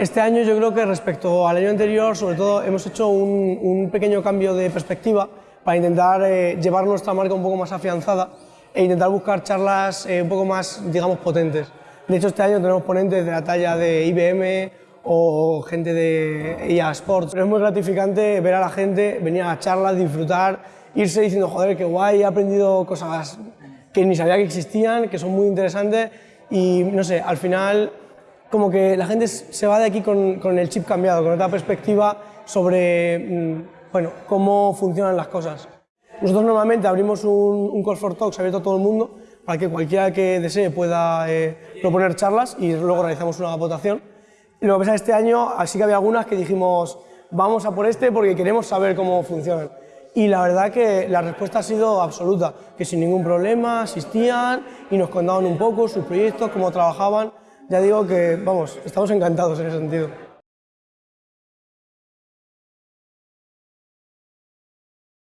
Este año yo creo que respecto al año anterior, sobre todo hemos hecho un, un pequeño cambio de perspectiva para intentar eh, llevar nuestra marca un poco más afianzada e intentar buscar charlas eh, un poco más, digamos, potentes. De hecho, este año tenemos ponentes de la talla de IBM o gente de IA Sports. Pero es muy gratificante ver a la gente venir a las charlas, disfrutar, irse diciendo, joder, qué guay, he aprendido cosas que ni sabía que existían, que son muy interesantes y, no sé, al final como que la gente se va de aquí con, con el chip cambiado, con otra perspectiva sobre mm, bueno, cómo funcionan las cosas. Nosotros normalmente abrimos un, un Call for Talks abierto a todo el mundo para que cualquiera que desee pueda eh, proponer charlas y luego realizamos una votación. lo que pasa este año sí que había algunas que dijimos vamos a por este porque queremos saber cómo funcionan. Y la verdad que la respuesta ha sido absoluta, que sin ningún problema asistían y nos contaban un poco sus proyectos, cómo trabajaban. Ya digo que, vamos, estamos encantados en ese sentido.